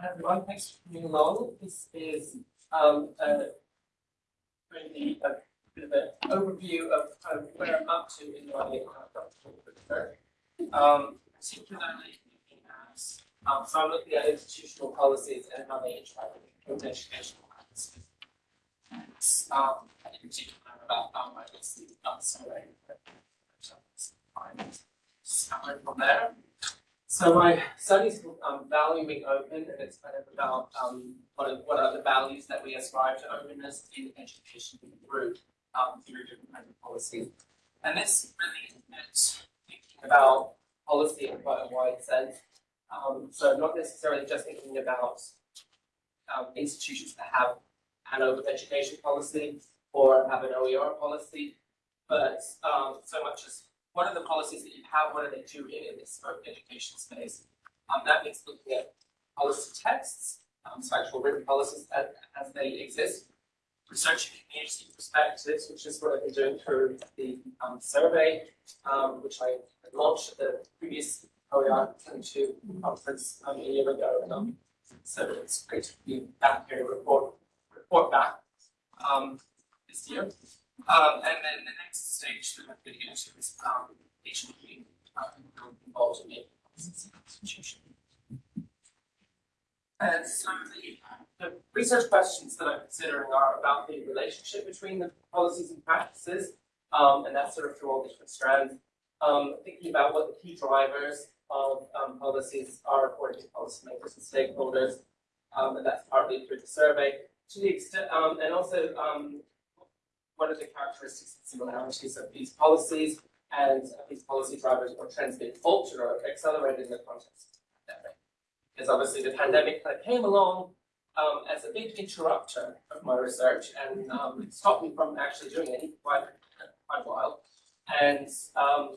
Hi everyone, thanks for coming along. This is um to be a bit of an overview of kind of where I'm up to in my research. Um particularly looking at um so I'm looking at institutional policies and how they interact with educational practices. Um in particular about I guess the survey. Start from there. So my study is um, valuing open, and it's kind of about um, what, are, what are the values that we ascribe to openness in education through um, through different kinds of policy. And this really is thinking about policy in quite a wide sense. Um, so not necessarily just thinking about um, institutions that have an open education policy or have an OER policy, but um, so much as what are the policies that you have, what are they doing in this education space? Um, that means looking at policy texts, um, so actual written policies as, they exist, researching community perspectives, which is what I've been doing through the um, survey, um, which I launched at the previous OER 22 conference um, a year ago. Um, so it's great to be back here report, report back this year. Um, and then the next stage that to get into is um, being um, involved in institution. And so the, the research questions that I'm considering are about the relationship between the policies and practices, um, and that's sort of through all the different strands. Um, thinking about what the key drivers of um, policies are according to policymakers and stakeholders, um, and that's partly through the survey. To the extent, um, and also what are the characteristics and similarities of these policies and these policy drivers or trends being altered or accelerated in the context of the pandemic. Because obviously the pandemic kind of came along um, as a big interrupter of my research and um, stopped me from actually doing any quite, quite a while. And um,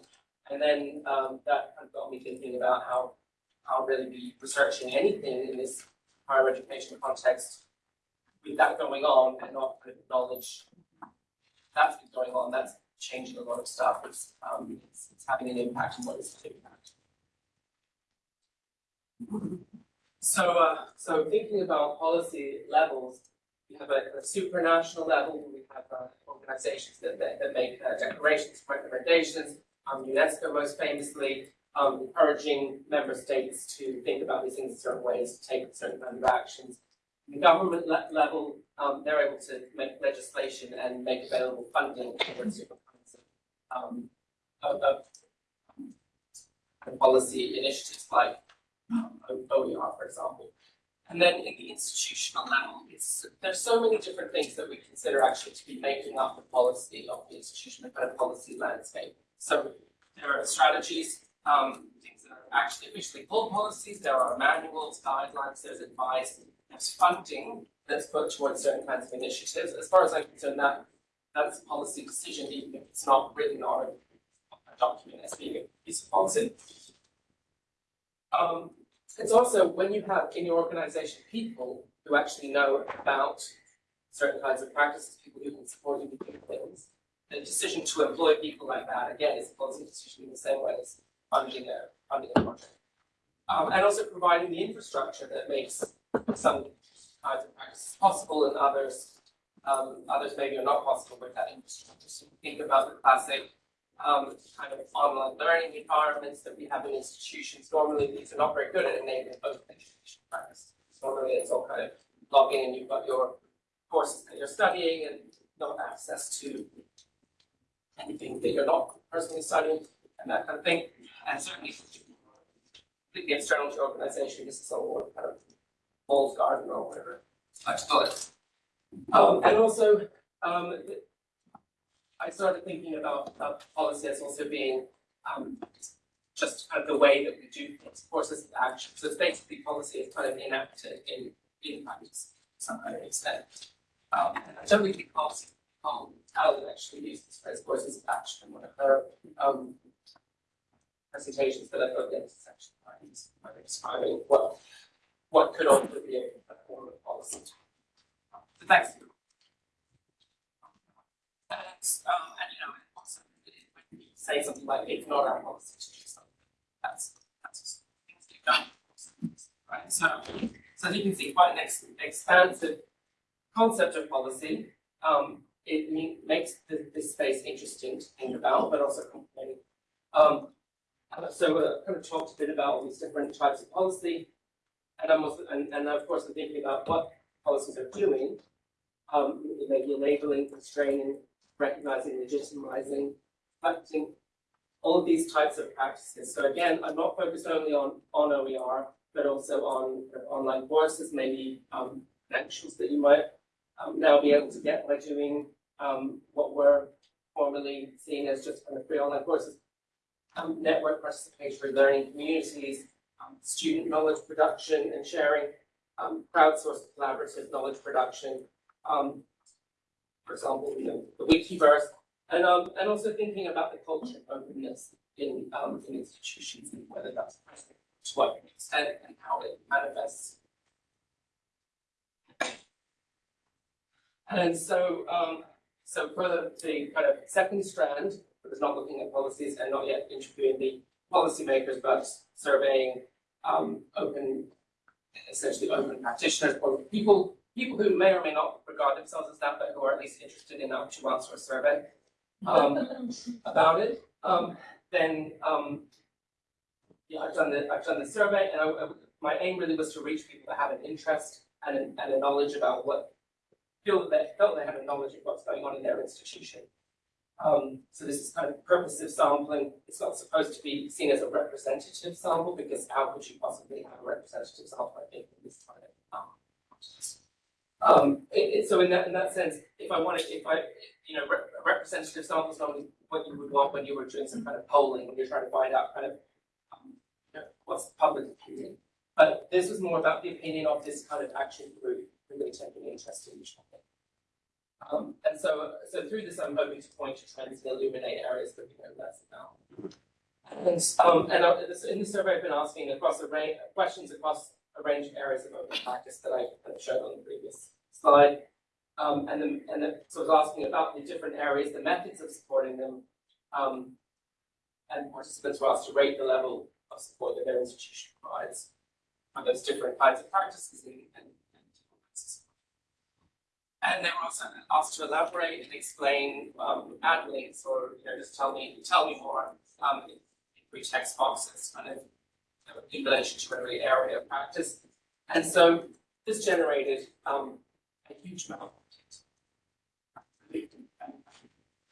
and then um, that kind of got me thinking about how how really be researching anything in this higher education context with that going on and not knowledge that's been going on, that's changing a lot of stuff, it's, um, it's, it's having an impact on what is the impact. So, uh, so thinking about policy levels, we have a, a supranational level, we have uh, organizations that, that, that make uh, declarations, recommendations, um, UNESCO most famously, um, encouraging member states to think about these things in certain ways, to take certain kind of actions. The government le level, um, they're able to make legislation and make available funding for different um, um, policy initiatives like um, OER, for example. And then in the institutional level, there's so many different things that we consider actually to be making up the policy of the institution, the kind of policy landscape. So there are strategies, um, things that are actually officially called policies, there are manuals, guidelines, there's advice, there's funding that's put towards certain kinds of initiatives. As far as I'm concerned, that that's a policy decision, even if it's not written on a document as being a piece of policy. Um, it's also when you have in your organization people who actually know about certain kinds of practices, people who can support you with things, the decision to employ people like that, again, is a policy decision in the same way as funding a, funding a project. Um, and also providing the infrastructure that makes some practices possible and others um, others maybe are not possible with that infrastructure. So think about the classic um, kind of online learning environments that we have in institutions. Normally these are not very good at enabling open education practice. Normally it's all kind of log in and you've got your courses that you're studying and no access to anything that you're not personally studying and that kind of thing. And certainly completely external to your organization, this is all kind of walled garden or whatever I call it. Um, and also, um, I started thinking about policy as also being um, just kind of the way that we do things, forces of action. So it's basically policy is kind of enacted in, in practice to some kind of extent. Um, and I don't think policy um, Alan actually used this phrase courses of action in one of her um, presentations that I've got in this section. I'm describing what what could also be a, form of policy. So thanks. And, um, and you know, also when you say something like it's not our policy to do something, that's that's things get done. Right. So So you can see quite an ex- expansive concept of policy. Um, it me- makes the, this space interesting to think about, but also complicated. Um, so uh, kind of talked a bit about all these different types of policy, and I'm also, and, and of course I'm thinking about what policies are doing. Um, maybe enabling, constraining, recognizing, legitimizing, reflecting, all of these types of practices. So again, I'm not focused only on, on OER, but also on of online courses, maybe um, that you might um, now be able to get by doing um, what were formerly seen as just kind of free online courses. Um, network participatory learning communities, um, student knowledge production and sharing, um, crowdsourced collaborative knowledge production, um, for example, you know, the Wikiverse, and um, and also thinking about the culture of openness in um, in institutions and whether that's present, to what extent and how it manifests. And so um, so for the, the kind of second strand, it was not looking at policies and not yet interviewing the policymakers, but surveying um, open, essentially open practitioners or people people who may or may not regard themselves as that, but who are at least interested enough to answer a survey um, about it. Um, then um, yeah, I've done the I've done the survey, and I, I, my aim really was to reach people that have an interest and, an, and a knowledge about what feel that they felt they had a knowledge of what's going on in their institution. Um, so this is kind of purposive sampling. It's not supposed to be seen as a representative sample because how could you possibly have a representative sample? I think in this kind of um. It, it, so in that in that sense, if I wanted, if I, you know, re representative sample is normally what you would want when you were doing some kind of polling, when you're trying to find out kind of um, you know, what's public opinion. But this was more about the opinion of this kind of action group really taking interest in each topic. Um, and so, so through this, I'm hoping to point to trends and illuminate areas that we know less about. And, um, and uh, in the survey, I've been asking across a range questions across a range of areas of open practice that I of showed on the previous slide. Um, and then, and then, so I was asking about the different areas, the methods of supporting them, um, and participants were asked to rate the level of support that their institution provides for those different kinds of practices and, and and they were also asked to elaborate and explain um, add links or you know just tell me tell me more um, in, in text boxes kind of know, in relation to every area of practice. And so this generated um, a huge amount of content. I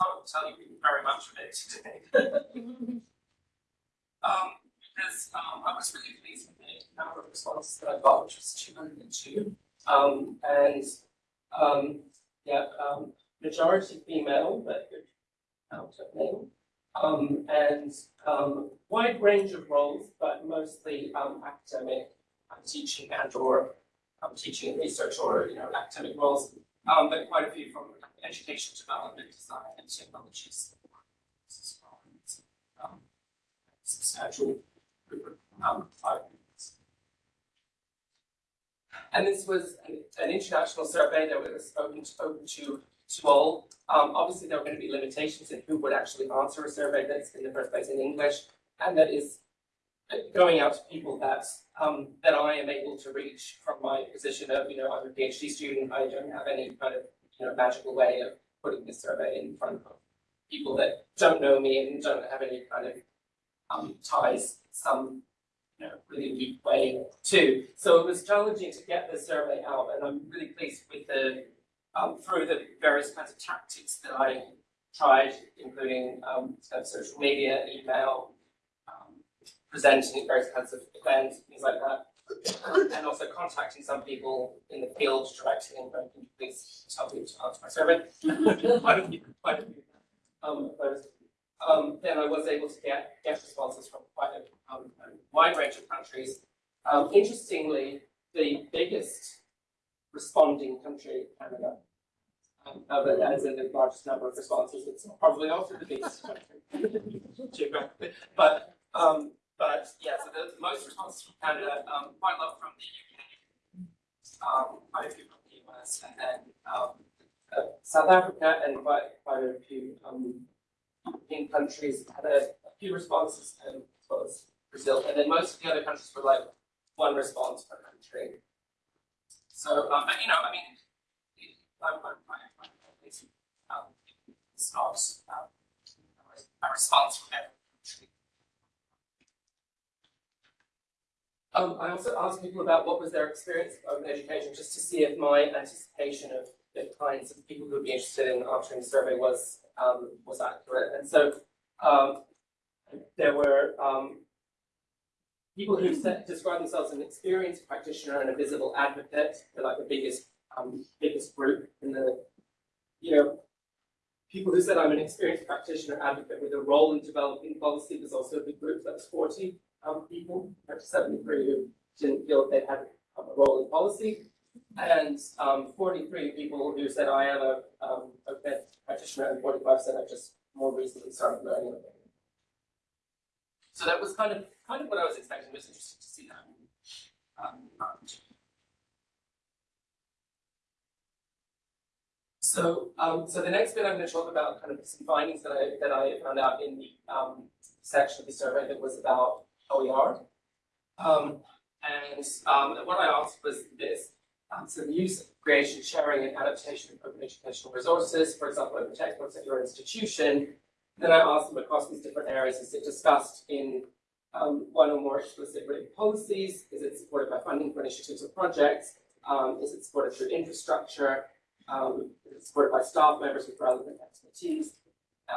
can't tell you very much of it today. um, because um, I was really pleased with the number of responses that I got, which was 202. Um, and um, yeah, um, majority female, but good count of men. Um, and um, wide range of roles, but mostly um, academic, teaching and or teaching and research or you know academic roles, um, but quite a few from education development, design, and technologies. Um, substantial group of um, And this was an, international survey that was open to, open to, to all. Um, obviously, there are going to be limitations in who would actually answer a survey that's in the first place in English, and that is going out to people that um, that I am able to reach from my position of, you know, I'm a PhD student. I don't have any kind of, you know, magical way of putting this survey in front of people that don't know me and don't have any kind of um, ties, some you know, really weak way too. So it was challenging to get the survey out, and I'm really pleased with the um, through the various kinds of tactics that I tried, including um, kind of social media, email, um, presenting at various kinds of events, things like that. and also contacting some people in the field directly and going, please help me to answer my survey. quite a few, quite a few um, um, then I was able to get, get responses from quite a, um, a wide range of countries. Um, interestingly, the biggest responding country, Canada, um, as in the largest number of responses, it's probably also the biggest country geographically. But um, but yeah, so the most responses from Canada, um, quite a lot from the UK, um, quite a few from the US, and then um, uh, South Africa, and quite quite a few um, European countries had a, a few responses, and as well as Brazil. And then most of the other countries were like one response per country. So, um, but you know, I mean, it- I'm, I'm, it's, um, it's not, um, a response from everyone. Um, I also asked people about what was their experience of open education, just to see if my anticipation of the kinds of people who would be interested in answering the survey was, um, was accurate. And so, um, there were, um, people who described themselves as an experienced practitioner and a visible advocate. They're like the biggest, um, biggest group in the, you know, people who said I'm an experienced practitioner advocate with a role in developing policy. There's also a big group that was 40 um, people, up to 73 who didn't feel they had a role in policy. And um, 43 people who said I am a, um, a vet practitioner, and 45 said I've just more recently started learning about it. So that was kind of kind of what I was expecting. It was interesting to see that. Um, so, um, so the next bit I'm going to talk about kind of some findings that I that I found out in the um, section of the survey that was about OER. Um, and um, what I asked was this. Um, so the use, creation, sharing, and adaptation of open educational resources, for example, open textbooks at your institution. Then I asked them across these different areas, is it discussed in um, one or more explicit written policies? Is it supported by funding for initiatives or projects? Um, is it supported through infrastructure? Um, is it supported by staff members with relevant expertise?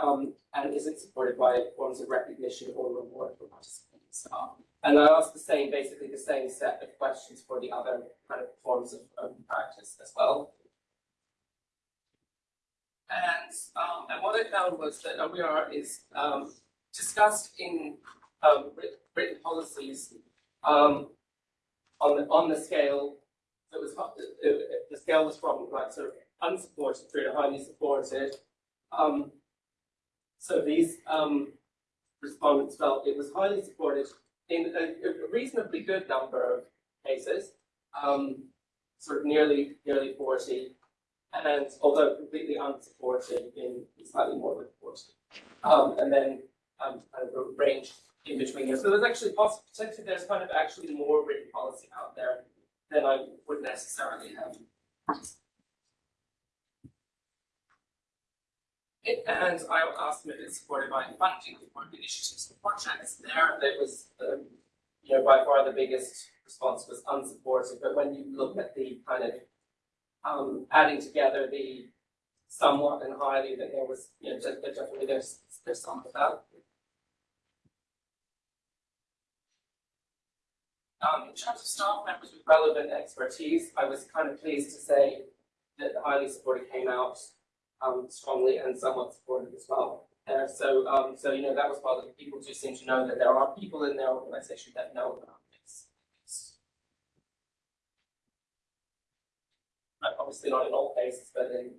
Um, and is it supported by forms of recognition or reward for participating staff? And I asked the same, basically the same set of questions for the other kind of forms of, practice as well. And, um, and what I found was that OER is um, discussed in um, written policies um, on the on the scale that was uh, uh, the scale was from like sort of unsupported through to highly supported. Um, so these um, respondents felt it was highly supported in a, a reasonably good number of cases, um, sort of nearly nearly forty, and although completely unsupported in slightly more than forty, um, and then um, kind of a range in between here. So there's actually possible, potentially there's kind of actually more written policy out there than I would necessarily have. And I asked them if it's supported by funding for initiatives and projects. There, it was, um, you know, by far the biggest response was unsupported. But when you look at the kind of um, adding together the somewhat and highly, that there was, you know, de- definitely there's there's some of that. Um, in terms of staff members with relevant expertise, I was kind of pleased to say that the highly supported came out um, strongly and somewhat supportive as well. Uh, so, um, so you know, that was part positive. People do seem to know that there are people in their organization that know about this. Obviously not in all cases, but in.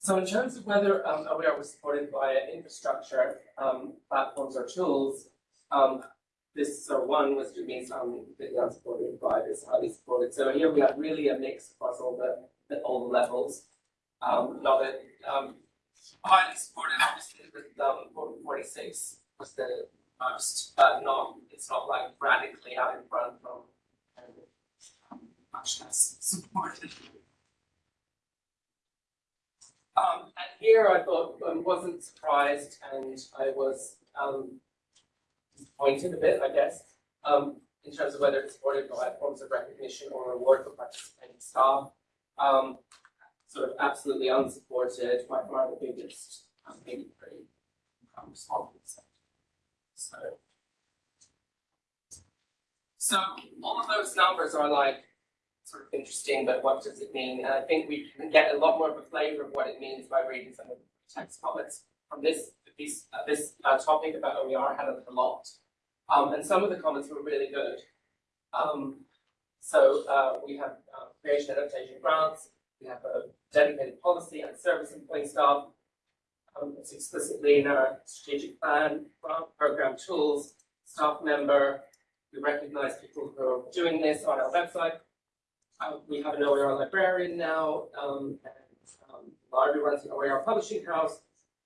So in terms of whether um, OER was supported by infrastructure, um, platforms or tools, um, this so one was to be some completely unsupported by this highly supported. So here we have really a mix across all the, the all the levels. Um, not a um, highly supported, obviously with um, 46 was the most, but not it's not like radically out in front from um, much less supported. Um, and here I thought I um, wasn't surprised, and I was um, disappointed a bit, I guess, um, in terms of whether it's supported by forms of recognition or reward for participating staff. Um, sort of absolutely unsupported by far the biggest, um, maybe pretty um, respondent set. So, so all of those numbers are like sort of interesting, but what does it mean? And I think we can get a lot more of a flavor of what it means by reading some of the text comments from this this uh, this uh, topic about OER had a, lot, um, and some of the comments were really good. Um, so uh, we have uh, creation adaptation grants, we have a dedicated policy and service employee staff. Um, it's explicitly in our strategic plan, program tools, staff member. We recognize people who are doing this on our website. Uh, we have an OER librarian now, um, and um, Larry runs an OER publishing house.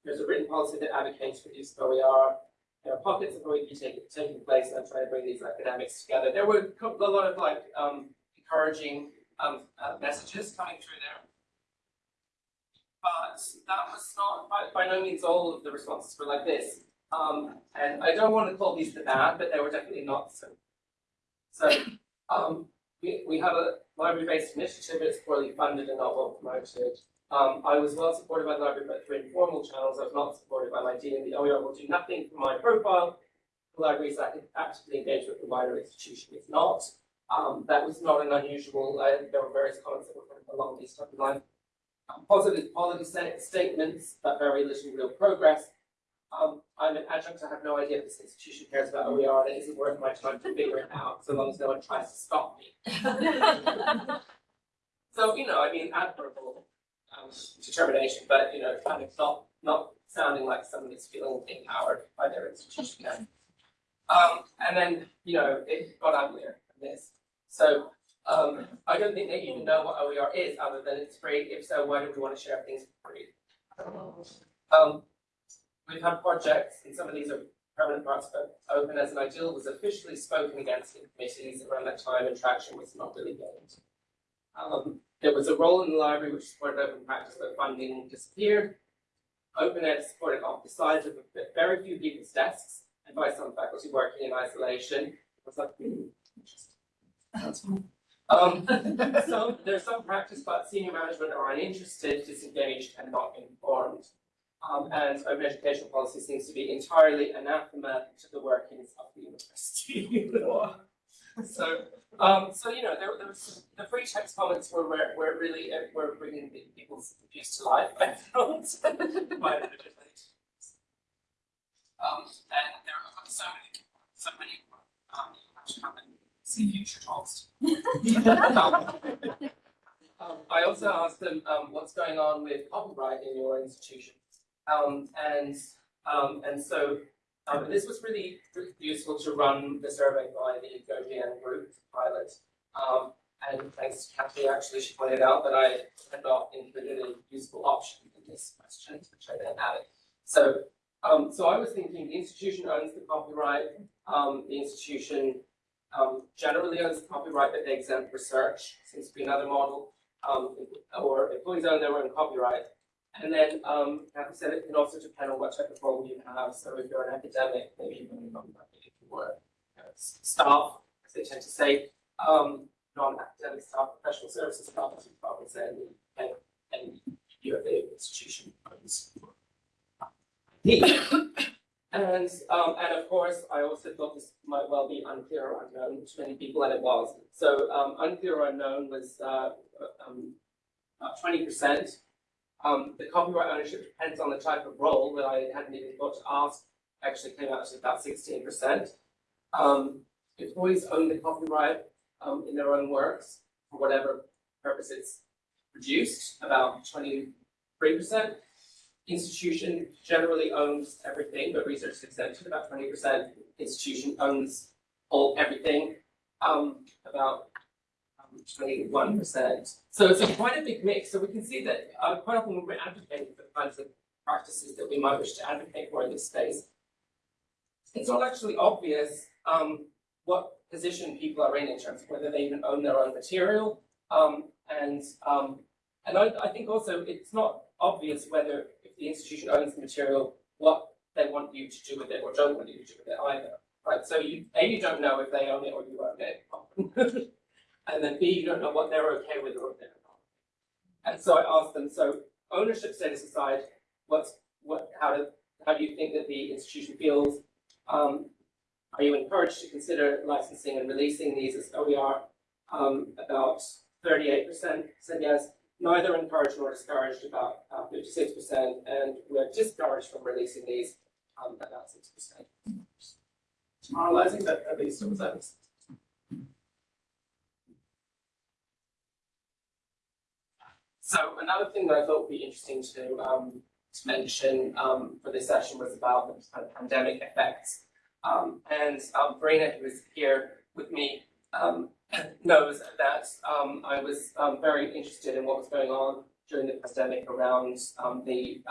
There's a written policy that advocates of OER. there are pockets of OEP taking, taking place, and I'm trying to bring these academics together. There were a lot of like um, encouraging um, uh, messages coming through there. But that was not, by, by no means all of the responses were like this. Um, and I don't want to call these the bad, but they were definitely not so. So um, we, we have a library-based initiative, it's poorly funded and not well promoted. Um, I was well supported by the library, but through informal channels, I was not supported by my dean. The OER will do nothing for my profile. The library is actively engaged with the wider institution. It's not. Um, that was not an unusual, uh, there were various comments that were along these type of lines. Um, positive policy statements, but very little real progress. Um, I'm an adjunct, I have no idea if this institution cares about OER, and it isn't worth my time to figure it out, so long as no one tries to stop me. so, you know, I mean, admirable um, determination, but, you know, kind of not, not sounding like someone is feeling empowered by their institution. Um, and then, you know, it got uglier than this. So um, I don't think they even know what OER is, other than it's free. If so, why do we want to share things for free? Um, we've had projects, and some of these are permanent parts, but open as an ideal was officially spoken against in committees around that time, and traction was not really gained. Um, there was a role in the library which supported open practice, but funding disappeared. Open Ed supported off the sides of very few people's desks, and by some faculty working in isolation. It was like, hmm, interesting. Um, so there's some practice, but senior management are uninterested, disengaged, and not informed. Um, and open educational policy seems to be entirely anathema to the workings of the university. so, um, so you know, there, there was the free text comments were were, were really uh, were bringing people's views to life. I felt quite Um, and there are so many, so many um, see future talks. um, I also asked them um, what's going on with copyright in your institution. Um, and um, and so um, this was really useful to run the survey by the GoGN group pilot. Um, and thanks to Kathy, actually, she pointed out that I had not included a useful option in this question, which I then added. So, um, so I was thinking the institution owns the copyright, um, the institution um, generally owns the copyright, but they exempt research, seems to be another model, um, or employees own their own copyright. And then, um, like I said, it can also depend on what type of role you have. So if you're an academic, maybe you can become if you were you know, staff, as they tend to say, um, non-academic staff, professional services staff, as you probably and, and you have the institution owns. And um, and of course, I also thought this might well be unclear or unknown to many people, and it was. So um, unclear or unknown was uh, um, about twenty percent. Um, the copyright ownership depends on the type of role that I hadn't even thought to ask. Actually, came out to about sixteen percent. Um, employees own the copyright um, in their own works for whatever purpose it's produced. About twenty-three percent institution generally owns everything, but research is exempted, about 20%. Institution owns all everything, um, about 21%. Um, so it's a quite a big mix. So we can see that uh, quite often when we're advocating for the kinds of practices that we might wish to advocate for in this space, it's not actually obvious um, what position people are in in terms of whether they even own their own material. Um, and um, and I, I think also it's not obvious whether if the institution owns the material, what they want you to do with it or don't want you to do with it either. Right, so you A, you don't know if they own it or you own it. and then B, you don't know what they're okay with or if they're not. And so I asked them, so ownership status aside, what's what how do how do you think that the institution feels? Um, are you encouraged to consider licensing and releasing these as OER? Um, about 38% said yes, neither encouraged nor discouraged about 56%, and we're discouraged from releasing these um, about 6%. Generalizing, but at least it was at So another thing that I thought would be interesting to, um, to mention um, for this session was about the pandemic effects. Um, and um, Verena, who is here with me, um, knows that um, I was um, very interested in what was going on during the pandemic around the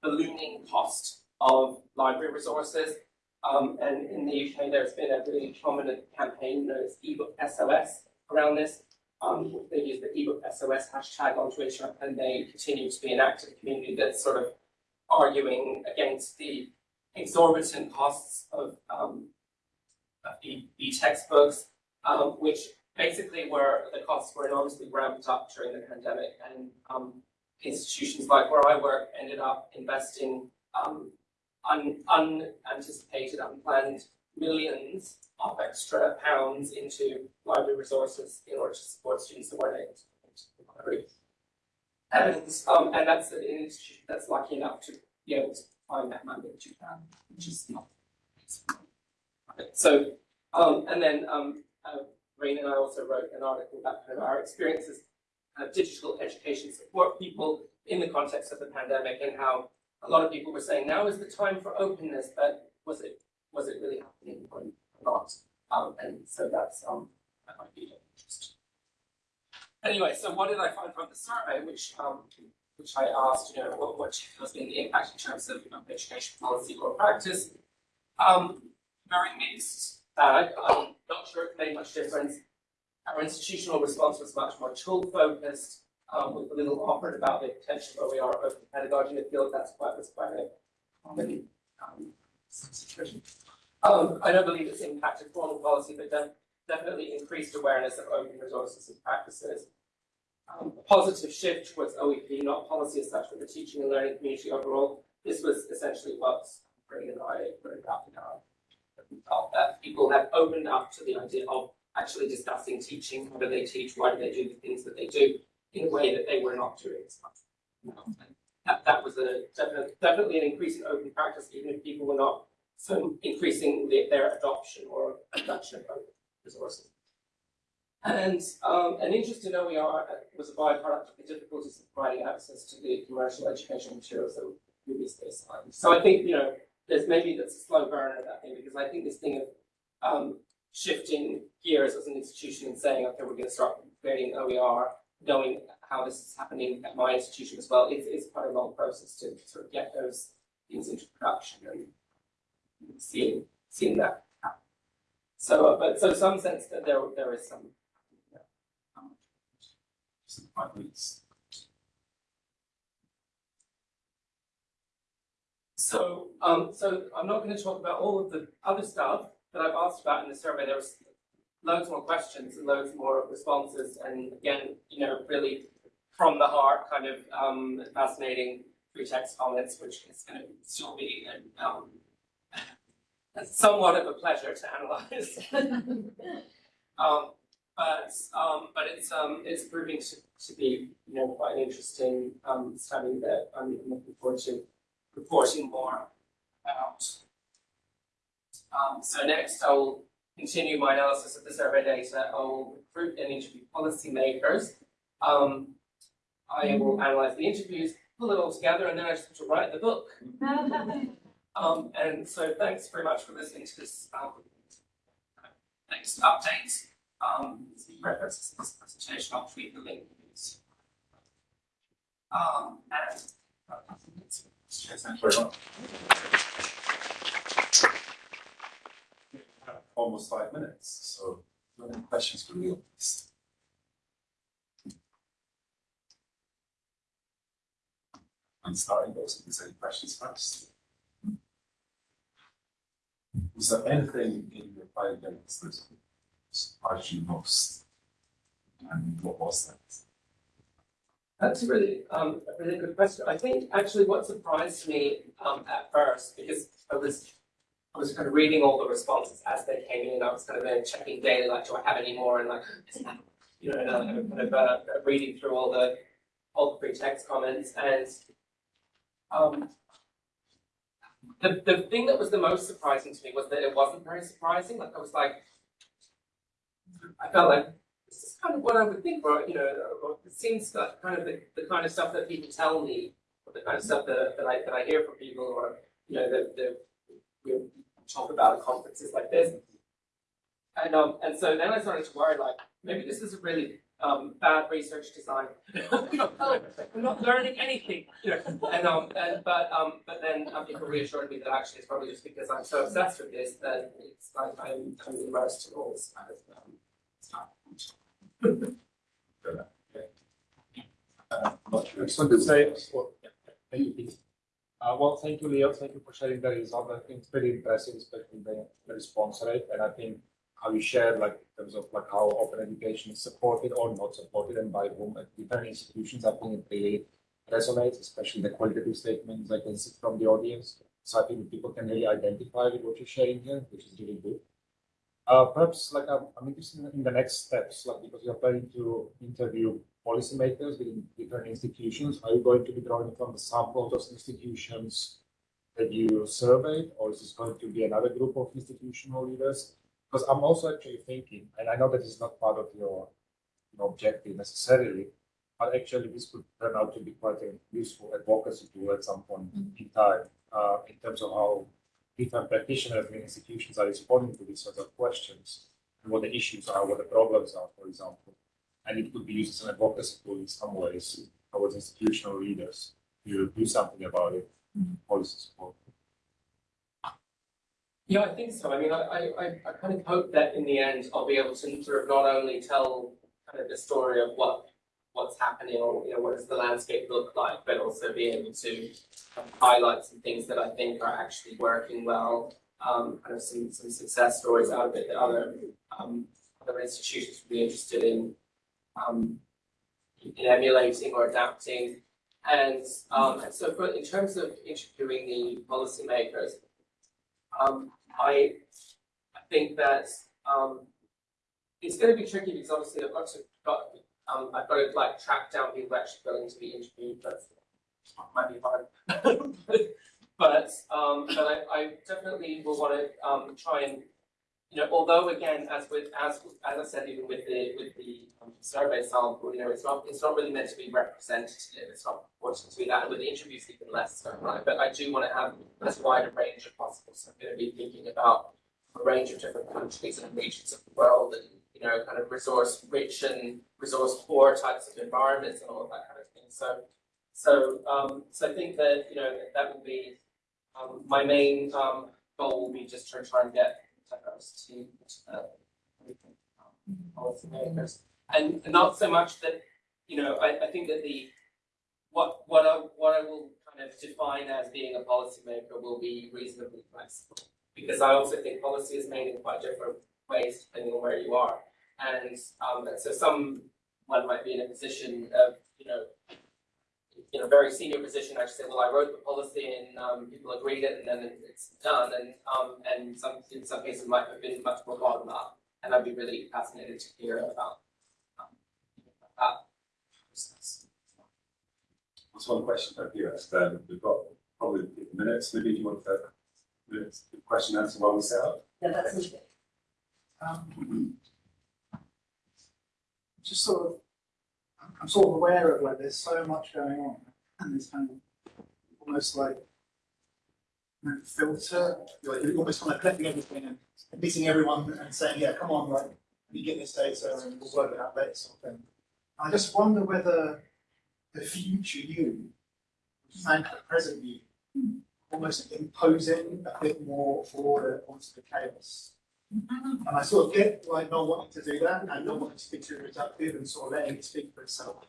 ballooning cost of library resources. And in the UK, there's been a really prominent campaign known as ebook SOS around this. Um, they use the ebook SOS hashtag on Twitter, and they continue to be an active community that's sort of arguing against the exorbitant costs of um, of e-textbooks, um, which basically were the costs were enormously ramped up during the pandemic, and um, institutions like where I work ended up investing um, un- unanticipated, unplanned millions of extra pounds into library resources in order to support students to come the library. And, um, and that's an institution that's lucky enough to be able to find that money that, which is not. So, um, and then, um, uh, Rain and I also wrote an article about kind of our experiences of digital education support people in the context of the pandemic and how a lot of people were saying now is the time for openness, but was it was it really happening or not? Um, and so that's um that might be of interest. Anyway, so what did I find from the survey, which um which I asked, you know, what what has been the impact in terms of, of education policy or practice? Um, very mixed bag. I'm not sure it made much difference. Our institutional response was much more tool focused, um, with a little offered about the potential of OER open pedagogy in the field. That's quite was quite a common um, situation. Um, I don't believe it's impacted formal policy, but de- definitely increased awareness of open resources and practices. Um, a positive shift towards OEP, not policy as such, but the teaching and learning community overall. This was essentially what Ray and I wrote about in our that people have opened up to the idea of actually discussing teaching, how do they teach, why do they do the things that they do, in a way that they were not doing as much. That, that was a definitely, definitely an increase in open practice, even if people were not so increasing the, their adoption or adoption of resources. And um, an interest in OER was a byproduct of the difficulties of providing access to the commercial educational materials that were previously assigned. So I think, you know, there's maybe that's a slow burner that thing because I think this thing of um, shifting gears as an institution and saying, okay, we're going to start creating OER, knowing how this is happening at my institution as well, it's, it's quite a long process to sort of get those things into production and seeing seeing that. So, but so some sense that there there is some. So, um, so I'm not going to talk about all of the other stuff that I've asked about in the survey. There was loads more questions and loads more responses, and again, you know, really from the heart, kind of um, fascinating free text comments, which is going to still be um, somewhat of a pleasure to analyze. um, but um, but it's um, it's proving to, to be you know quite an interesting um, study that I'm looking forward to reporting more about. Um, so next, I will continue my analysis of the survey data. I will recruit and interview policymakers. Um, I will analyze the interviews, pull it all together, and then I just have to write the book. Um, and so thanks very much for listening to this um, update. Um, references to this presentation, I'll tweet the link. Um, and uh. Almost five minutes, so any questions from you? I'm starting those, if there's any questions first. Was there anything in your findings that surprised you most? And what was that? That's a really, um, a really good question. I think actually what surprised me, um, at first, because I was, I was kind of reading all the responses as they came in, and I was kind of checking daily, like, do I have any more, and like, is you know, and uh, kind of, uh, reading through all the, all the free text comments, and, um, the, the thing that was the most surprising to me was that it wasn't very surprising, like, I was like, I felt like, this is kind of what I would think, or, you know, or it seems like kind of the, the kind of stuff that people tell me, or the kind of stuff that, that I, that I hear from people, or, you know, that, that we talk about at conferences like this. And, um, and so then I started to worry, like, maybe this is a really um, bad research design. I'm not learning anything, you know, and, um, and, but, um, but then um, people reassured me that actually it's probably just because I'm so obsessed with this that it's like I'm kind of immersed in all this kind of, um, stuff. Uh, I'm not sure. I just want to say, well, thank you, Uh, well, thank you, Leo, thank you for sharing the result, I think it's pretty impressive, especially the, the response rate, and I think how you share, like, in terms of like how open education is supported or not supported and by whom at different institutions, I think it really resonates, especially the qualitative statements I can see from the audience. So I think people can really identify with what you're sharing here, which is really good. Uh, perhaps like I'm, I'm interested in- the next steps, like because you're planning to interview policymakers within different institutions. Are you going to be drawing from the sample of institutions that you surveyed, or is this going to be another group of institutional leaders? Because I'm also actually thinking, and I know that is not part of your, you objective necessarily, but actually this could turn out to be quite a useful advocacy tool at some point in time, uh, in terms of how different practitioners and institutions are responding to these sorts of questions, and what the issues are, what the problems are, for example. And it could be used as an advocacy tool in some ways towards institutional leaders to do something about it, policy support. Yeah, I think so. I mean, I, I, I- kind of hope that in the end, I'll be able to sort of not only tell kind of the story of what, what's happening or, you know, what does the landscape look like, but also be able to highlight some things that I think are actually working well, um, kind of some, some success stories out of it that other, um, other institutions would be interested in, um, in emulating or adapting. And, um, so for, in terms of interviewing the policymakers, um, I, I think that, um, it's gonna be tricky because obviously I've got to, got, um, I've got to like track down people actually willing to be interviewed, but might be hard. But, um, but I, I definitely will wanna, um, try and, you know, although again, as with, as, as I said, even with the, with the um, survey sample, you know, it's not, it's not really meant to be representative, it's not wanting to be that, and with the interviews even less so, right? But I do wanna have as wide a range as possible, so I'm gonna be thinking about a range of different countries and regions of the world and, you know, kind of resource rich and resource poor types of environments and all of that kind of thing, so. So, um, so I think that, you know, that will be, um, my main, um, goal will be just to try and get diversity to, uh. And not so much that, you know, I, I think that the, what, what I, what I will kind of define as being a policymaker will be reasonably flexible. Because I also think policy is made in quite different ways depending on where you are. And, um, and so someone might be in a position of, you know, in a very senior position, I should say, well, I wrote the policy and, um, people agreed it and then it's done. And, um, and some, in some cases might have been much more bottom up. And I'd be really fascinated to hear about, um, that process. That's one question for you, um, we've got probably minutes, maybe you want to, minutes, question answer while we set up? Yeah, that's interesting. Um, just sort of, I'm- sort of aware of like, there's so much going on, and there's kind of almost like you know, filter, like you're almost kind of collecting everything and meeting everyone and saying, yeah, come on, like, you get this data and we'll work it out later sort of thing. I just wonder whether the future you, and the present you, hmm. almost imposing a bit more order onto the chaos. And I sort of get like not wanting to do that and not wanting to be too reductive and sort of letting it speak for itself.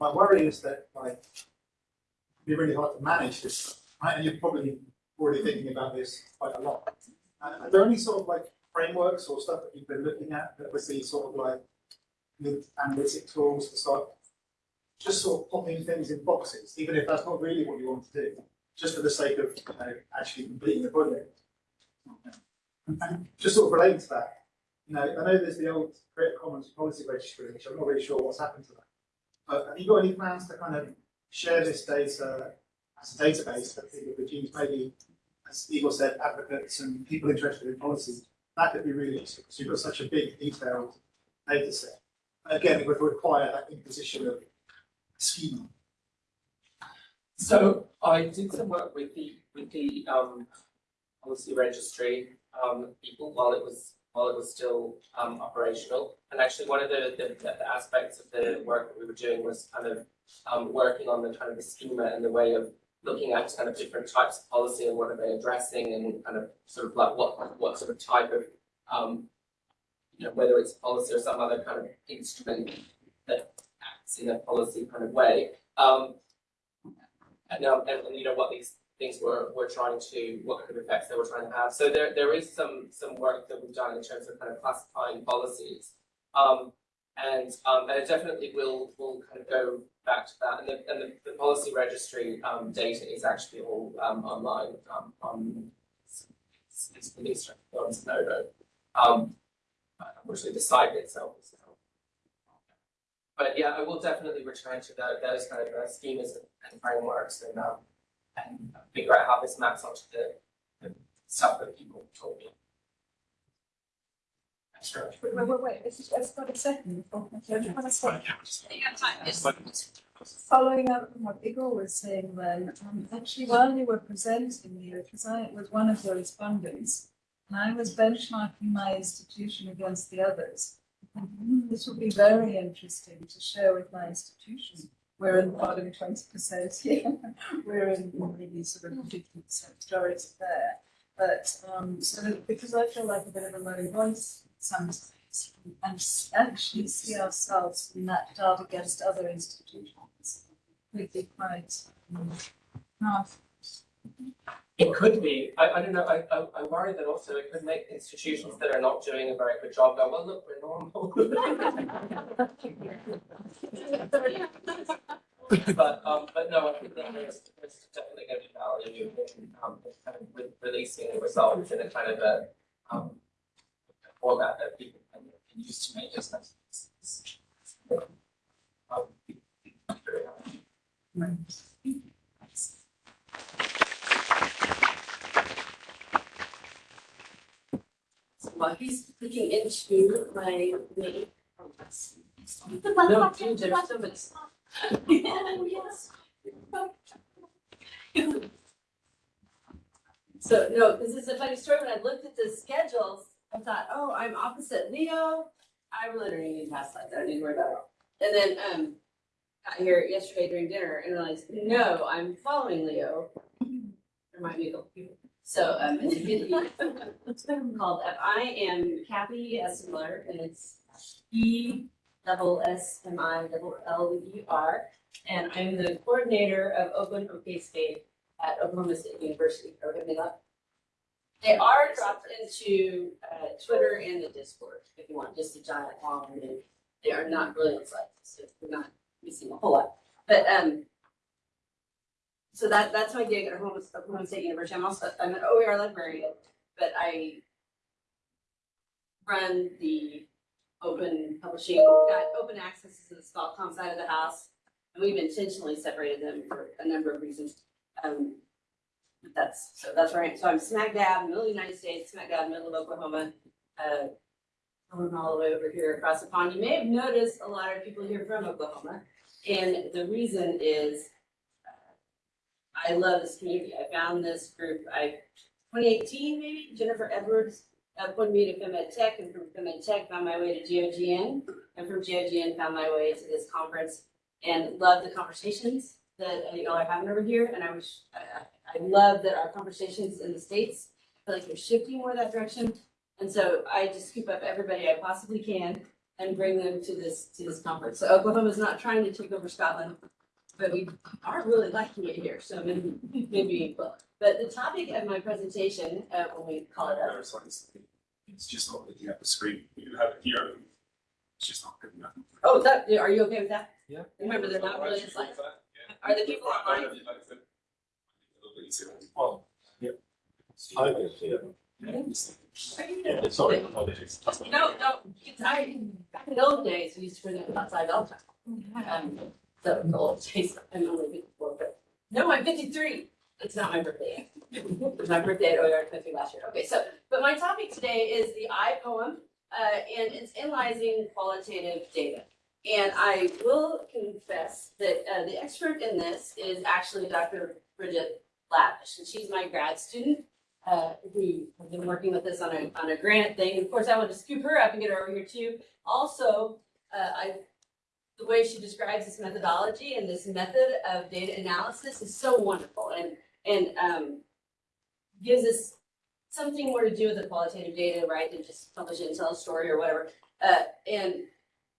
My worry is that like it'd be really hard to manage this, right? And you're probably already thinking about this quite a lot. Are there any sort of like frameworks or stuff that you've been looking at that would be sort of like analytic tools to start just sort of popping things in boxes, even if that's not really what you want to do, just for the sake of you know, actually completing the project? And just sort of relating to that, you know, I know there's the old Creative Commons policy registry, which I'm not really sure what's happened to that. But have you got any plans to kind of share this data as a database that people could use, maybe, as Igor said, advocates and people interested in policy? That could be really useful, because you've got such a big detailed data set. Again, it would require that imposition of schema. So I did some work with the, with the, um, policy registry, um, people while it was while it was still um operational. And actually, one of the the the aspects of the work that we were doing was kind of um working on the kind of the schema and the way of looking at kind of different types of policy and what are they addressing and kind of sort of like what what sort of type of um you know, whether it's policy or some other kind of instrument that acts in a policy kind of way. Um and now, and and, you know, what these things were were trying to, what kind of effects they were trying to have. So there there is some some work that we've done in terms of kind of classifying policies. Um and um and it definitely will will kind of go back to that. And the and the the policy registry um data is actually all um online um on it's least on Zenodo. Um unfortunately the site itself is now. But yeah, I will definitely return to tho- those kind of uh, schemas and and frameworks and um and figure out how this maps onto the the stuff that people told me. Thanks very. Wait, wait, wait, wait, it's just, it's got a second. before- okay, I just wanna say- Following up on what Igor was saying then, um, actually while you were presenting here, because I was one of the respondents, and I was benchmarking my institution against the others. And, hmm, This would be very interesting to share with my institution. We're in the bottom twenty percent here, we're in maybe sort of fifty percent majority there. But, um, so because I feel like a bit of a low voice sometimes, and actually see ourselves in that data against other institutions. Really quite, um, tough. It could be, I I don't know, I I I worry that also it could make institutions that are not doing a very good job go, well, look, we're normal. But um but no, I think that there's there's definitely gonna be value in um kind of re- releasing the results in a kind of a um format that people can use to make decisions. Um, very. So while he's looking into my name. No, dude, there's so Yes. So, no, this is a funny story, when I looked at the schedules, I thought, oh, I'm opposite Leo. I really don't need past slides, I don't need to worry about it. And then, um, got here yesterday during dinner and realized, no, I'm following Leo. Remind me of the people. So, um, it's a video called, uh, I am Kathy Essmiller, and it's E double S M I double L E R. And I'm the coordinator of Open OK State at Oklahoma State University. Having that? They are dropped into uh, Twitter and the Discord if you want, just a giant long and they are not brilliant slides, so we're not missing a whole lot. But um, so that that's my gig at Oklahoma, Oklahoma State University. I'm also I'm an OER librarian, but I run the open publishing, got open access to the ScholComm side of the house. And we've intentionally separated them for a number of reasons. Um, that's, so that's right. So I'm smack dab, middle of the United States, smack dab, middle of Oklahoma. Uh, going all the way over here across the pond. You may have noticed a lot of people here from Oklahoma. And the reason is uh, I love this community. I found this group, I, twenty eighteen maybe, Jennifer Edwards appointed me to FemEdTech and from FemEdTech found my way to GOGN. And from GOGN found my way to this conference and love the conversations that uh, y'all are having over here. And I wish, I, I love that our conversations in the States, feel like they're shifting more that direction. And so I just scoop up everybody I possibly can and bring them to this, to this conference. So Oklahoma's not trying to take over Scotland, but we aren't really liking it here, so maybe, maybe, well. But the topic of my presentation, uh, when we call it up, There's It's just not looking at the screen, you have it here, it's just not good enough. oh, that, are you okay with that? Yeah. Remember, they're not really Actually, slides. yeah. Are the people Right, online? I know you like the- a little. Well, I can see it. Are Yeah, sorry, apologies. No, no, it's, I, back in the old days, we used to bring it outside all the time. Um, so the old days, I'm only fifty-four, but, no, I'm fifty-three. It's not my birthday yet. It's my birthday at OER twenty last year. Okay, so, but my topic today is the I poem, uh, and it's analyzing qualitative data. And I will confess that, uh, the expert in this is actually Dr. Bridget Lavish, and she's my grad student. uh, who have been working with us on a, on a grant thing. Of course, I want to scoop her up and get her over here too. Also, uh, I, the way she describes this methodology and this method of data analysis is so wonderful and, and, um, gives us something more to do with the qualitative data, right, than just publish it and tell a story or whatever. Uh, and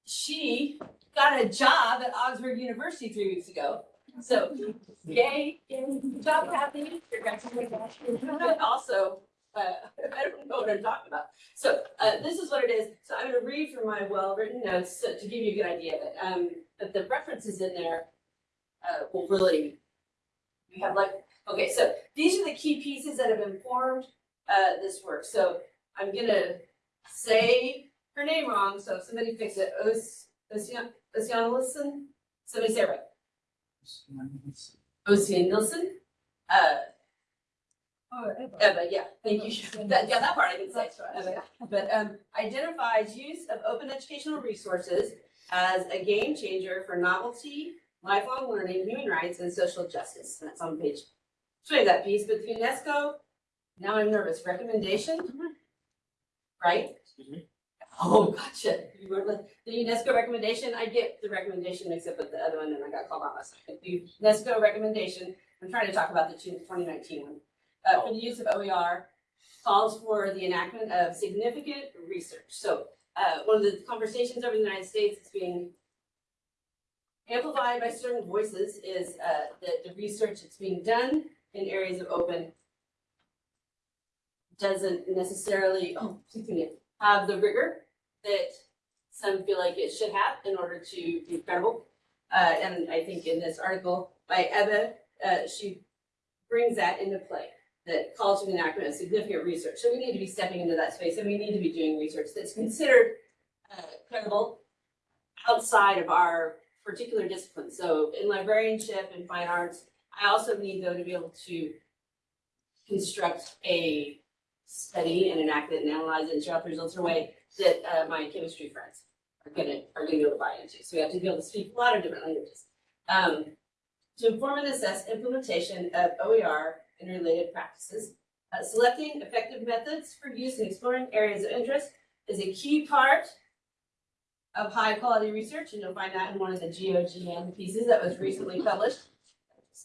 she got a job at Augsburg University three weeks ago. So, yay, job, Kathy. Congratulations. Also, uh, I don't know what I'm talking about. So, uh, this is what it is. So I'm gonna read from my well-written notes to, to give you a good idea of it. Um, but the references in there, uh, will really, we have like, okay, so these are the key pieces that have informed, uh, this work. So I'm gonna say her name wrong, so if somebody fix it. Os, Ocean, Oceanilson? Somebody say it right. Ocean Nilsson? Uh, Oh, Eva. Eva, yeah, thank you. That, yeah, that part I didn't say. Right. Eva. But, um, identifies use of open educational resources as a game changer for novelty, lifelong learning, human rights, and social justice. And that's on page twenty of that piece, but UNESCO, now I'm nervous, recommendation? Right? Excuse me? Oh, gotcha. You were like, the UNESCO recommendation, I get the recommendation mixed up with the other one, and I got called out last night. The UNESCO recommendation, I'm trying to talk about the 2019 one. Uh, for the use of OER calls for the enactment of significant research. So, uh, one of the conversations over the United States that's being amplified by certain voices is, uh, that the research that's being done in areas of open doesn't necessarily, oh, have the rigor that some feel like it should have in order to be credible. Uh, and I think in this article by Eva, uh, she brings that into play, that for the enactment of significant research. So we need to be stepping into that space and we need to be doing research that's considered uh, credible outside of our particular discipline. So in librarianship and fine arts, I also need though to be able to construct a study and enact it and analyze it and show up the results in a way that uh, my chemistry friends are gonna are gonna be able to buy into. So we have to be able to speak a lot of different languages. Um, to inform and assess implementation of OER and related practices, uh, selecting effective methods for use and exploring areas of interest is a key part of high quality research, and you'll find that in one of the GOGN pieces that was recently published.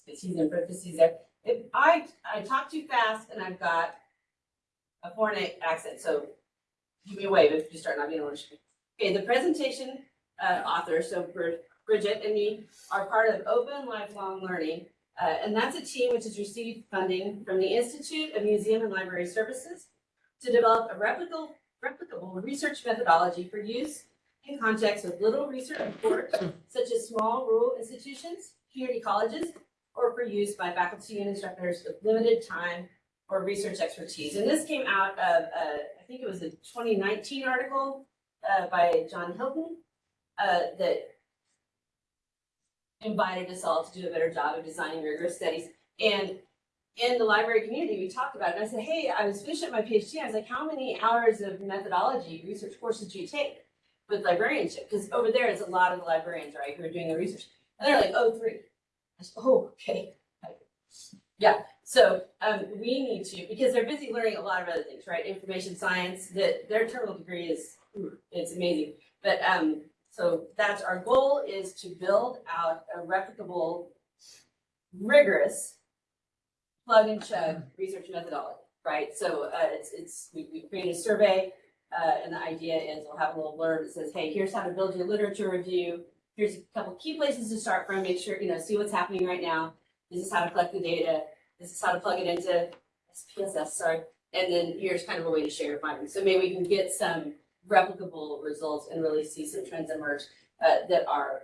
He's in parentheses there. If I I talk too fast and I've got a foreign accent, so give me a wave if you start not being able to understand. Okay, the presentation uh, author, so Brid- Bridget and me are part of Open Lifelong Learning, uh, and that's a team which has received funding from the Institute of Museum and Library Services to develop a replicable, replicable research methodology for use in contexts with little research support, such as small rural institutions, community colleges, or for use by faculty and instructors with limited time or research expertise. And this came out of, uh, I think it was a 2019 article uh, by John Hilton uh, that invited us all to do a better job of designing rigorous studies. And in the library community, we talked about it. And I said, hey, I was finishing my PhD. I was like, how many hours of methodology research courses do you take with librarianship? Because over there is a lot of the librarians, right, who are doing the research. And they're like, oh, three. I said, oh, okay. Yeah, so um, we need to, because they're busy learning a lot of other things, right? Information science, that their terminal degree is, it's amazing. But um, so that's our goal is to build out a replicable, rigorous plug and chug research methodology, right? So uh, it's, it's, we, we created a survey uh, and the idea is we'll have a little blurb that says, hey, here's how to build your literature review. Here's a couple key places to start from, make sure, you know, see what's happening right now. This is how to collect the data. This is how to plug it into SPSS, sorry. And then here's kind of a way to share your findings. So maybe we can get some replicable results and really see some trends emerge uh, that are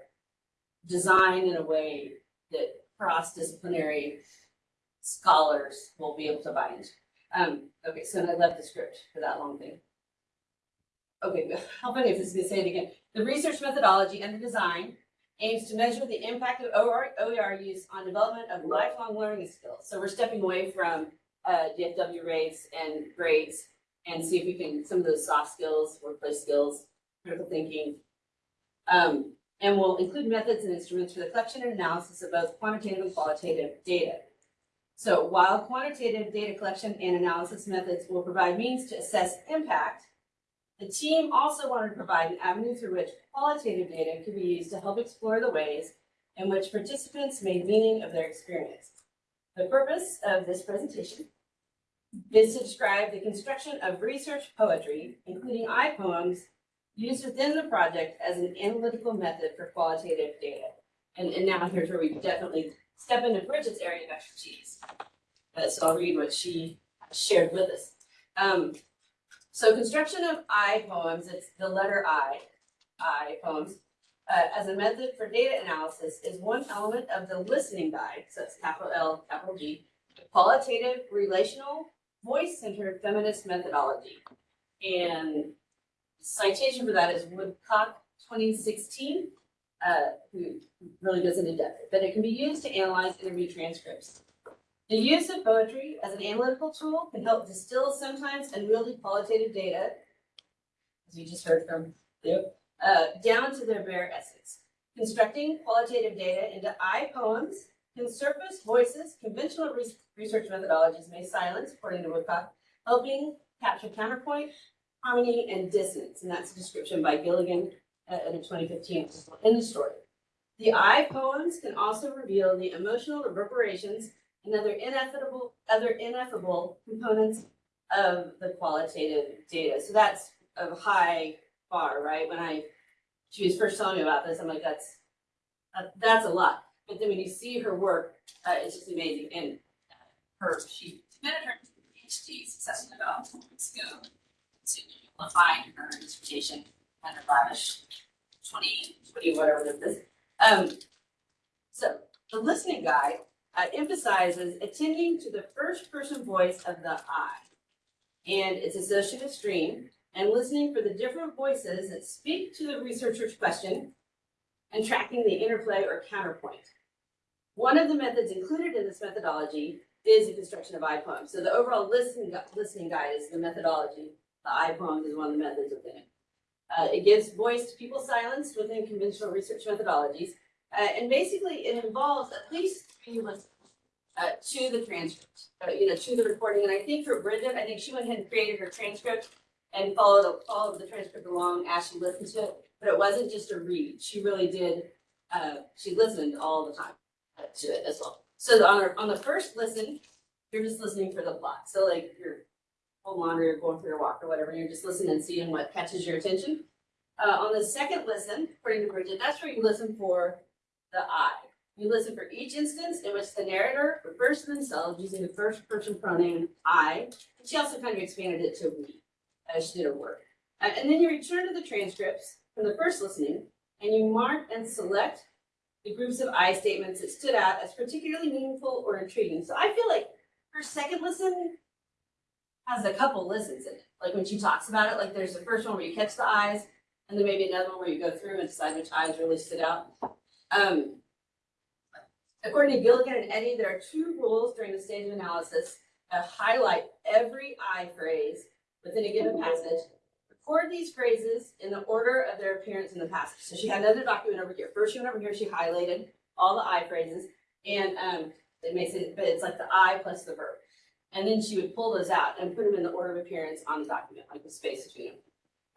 designed in a way that cross-disciplinary scholars will be able to into. Um, okay, so I left the script for that long thing. Okay, how funny if this is gonna say it again. The research methodology and the design aims to measure the impact of OER, OER use on development of lifelong learning skills. So we're stepping away from uh, DFW rates and grades and see if we can, some of those soft skills, workplace skills, critical thinking. Um, and we'll include methods and instruments for the collection and analysis of both quantitative and qualitative data. So while quantitative data collection and analysis methods will provide means to assess impact, the team also wanted to provide an avenue through which qualitative data could be used to help explore the ways in which participants made meaning of their experience. The purpose of this presentation is to describe the construction of research poetry, including I poems, used within the project as an analytical method for qualitative data. And, and now here's where we definitely step into Bridget's area of expertise. Uh, so I'll read what she shared with us. Um, so construction of I poems, it's the letter I, I poems, uh, as a method for data analysis is one element of the listening guide, so it's capital L, capital G, qualitative, relational, voice-centered feminist methodology. And citation for that is Woodcock twenty sixteen, uh, who really goes into depth, but it can be used to analyze interview transcripts. The use of poetry as an analytical tool can help distill sometimes unwieldy qualitative data, as you just heard from Leo, uh, down to their bare essence. Constructing qualitative data into I poems can surface voices conventional res- research methodologies may silence, according to Woodcock, helping capture counterpoint, harmony, and dissonance. And that's a description by Gilligan uh, in a 2015 in the story. The I poems can also reveal the emotional reverberations and other ineffable, other ineffable components of the qualitative data. So that's a high bar, right? When I, she was first telling me about this, I'm like, that's, uh, that's a lot. But then when you see her work, uh, it's just amazing. And uh, her, she submitted her PhD successfully about four weeks ago to define her dissertation and her lavish twenty, twenty, whatever it is. Um, so the listening guide uh, emphasizes attending to the first person voice of the I and its associative stream and listening for the different voices that speak to the researcher's question and tracking the interplay or counterpoint. One of the methods included in this methodology is the construction of I poems. So the overall listening, listening guide is the methodology. The I poems is one of the methods within it. Uh, it gives voice to people silenced within conventional research methodologies. Uh, and basically it involves at least three listens uh, to the transcript, uh, you know, to the recording. And I think for Bridget, I think she went ahead and created her transcript and followed, followed the transcript along as she listened to it. But it wasn't just a read. She really did, uh, she listened all the time to it as well. So on, our, on the first listen, you're just listening for the plot. So like you're home laundry or going for your walk or whatever, you're just listening and seeing what catches your attention. Uh, on the second listen, according to Bridget, that's where you listen for the I. You listen for each instance in which the narrator refers to themselves using the first person pronoun I. And she also kind of expanded it to we as she did her work. Uh, and then you return to the transcripts from the first listening and you mark and select the groups of I statements that stood out as particularly meaningful or intriguing. So I feel like her second listen has a couple listens in it. Like when she talks about it, like there's the first one where you catch the eyes, and then maybe another one where you go through and decide which eyes really stood out. Um, according to Gilligan and Eddy, there are two rules during the stage of analysis. Uh, highlight every I phrase within a given passage. Record these phrases in the order of their appearance in the passage. So she had another document over here. First she went over here, she highlighted all the I phrases, and um, it makes it, but it's like the I plus the verb. And then she would pull those out and put them in the order of appearance on the document, like the space between them.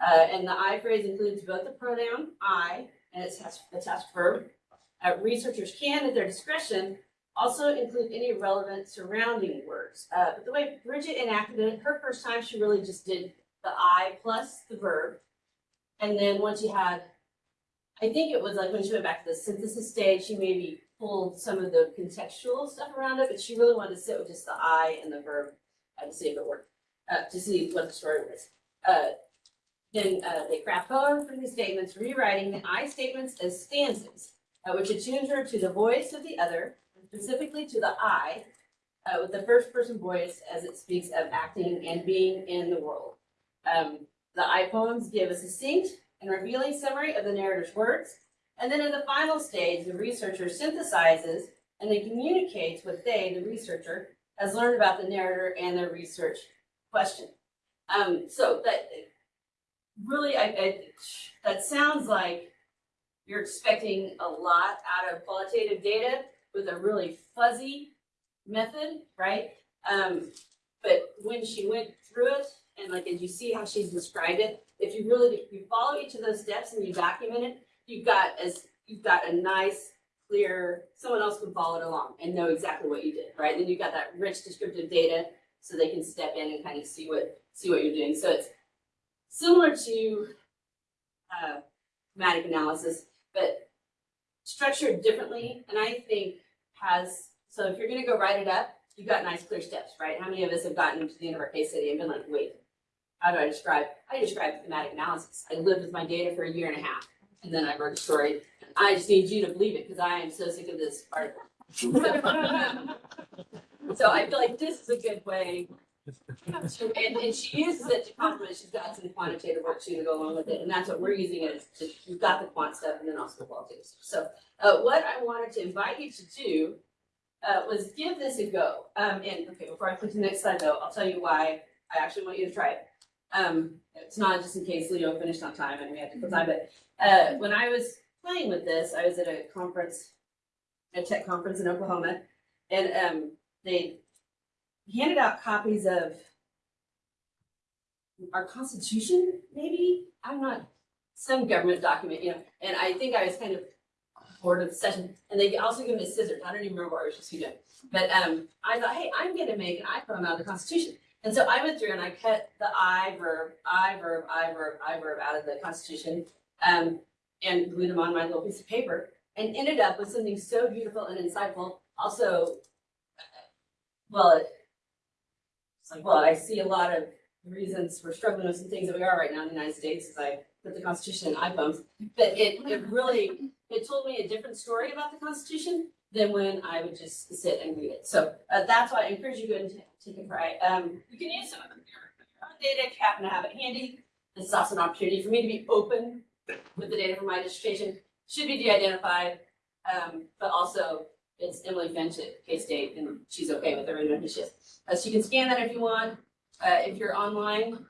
Uh, and the I phrase includes both the pronoun I and its attached, verb. Uh, researchers can, at their discretion, also include any relevant surrounding words. Uh, but the way Bridget enacted it, her first time, she really just did the I plus the verb. And then once she had, I think it was like when she went back to the synthesis stage, she maybe pulled some of the contextual stuff around it, but she really wanted to sit with just the I and the verb uh, to see if it worked, uh, to see what the story was. Uh, then uh, they craft poem from these statements, rewriting the I statements as stanzas, uh, which attunes her to the voice of the other, specifically to the I, with the first person voice as it speaks of acting and being in the world. Um, the I poems give a succinct and revealing summary of the narrator's words, and then in the final stage, the researcher synthesizes and then communicates what they, the researcher, has learned about the narrator and their research question. Um, so that really, I, I, that sounds like you're expecting a lot out of qualitative data with a really fuzzy method, right? Um, but when she went through it, and like, as you see how she's described it, if you really, if you follow each of those steps and you document it, you've got as, you've got a nice, clear, someone else can follow it along and know exactly what you did, right? Then you've got that rich descriptive data, so they can step in and kind of see what, see what you're doing. So it's similar to, uh, matic analysis, but structured differently, and I think has, so if you're gonna go write it up, you've got nice clear steps, right? How many of us have gotten to the end of our case study and been like, wait, how do I describe, I describe thematic analysis. I lived with my data for a year and a half, and then I wrote a story. I just need you to believe it, because I am so sick of this article. So I feel like this is a good way. to- And, and she uses it to complement, she's got some quantitative work too to go along with it, and that's what we're using it, you've got the quant stuff and then also the qualitative stuff. So, uh, what I wanted to invite you to do, uh, was give this a go. Um, and, okay, before I click to the next slide though, I'll tell you why I actually want you to try it. Um, it's not just in case Leo finished on time and we had to kill time, but, uh, when I was playing with this, I was at a conference, a tech conference in Oklahoma, and, um, they handed out copies of our constitution, maybe, I'm not, some government document, you know, and I think I was kind of bored of the session, and they also gave me scissors, I don't even remember what I was just doing. But, um, I thought, hey, I'm gonna make an I poem out of the constitution, and so I went through and I cut the I verb, I verb, I verb, I verb out of the constitution, um, and glued them on my little piece of paper, and ended up with something so beautiful and insightful, also, well, it's like, well, I see a lot of reasons we're struggling with some things that we are right now in the United States, as I put the Constitution in I poems. But it, it really, it told me a different story about the Constitution than when I would just sit and read it. So uh, that's why I encourage you to a try. Um, you can use some of your own data if you happen to have it handy. This is also an opportunity for me to be open with the data from my dissertation. Should be de-identified, um, but also it's Emily Finch at K-State and she's okay with everything that she is. Uh, so you can scan that if you want. Uh, if you're online,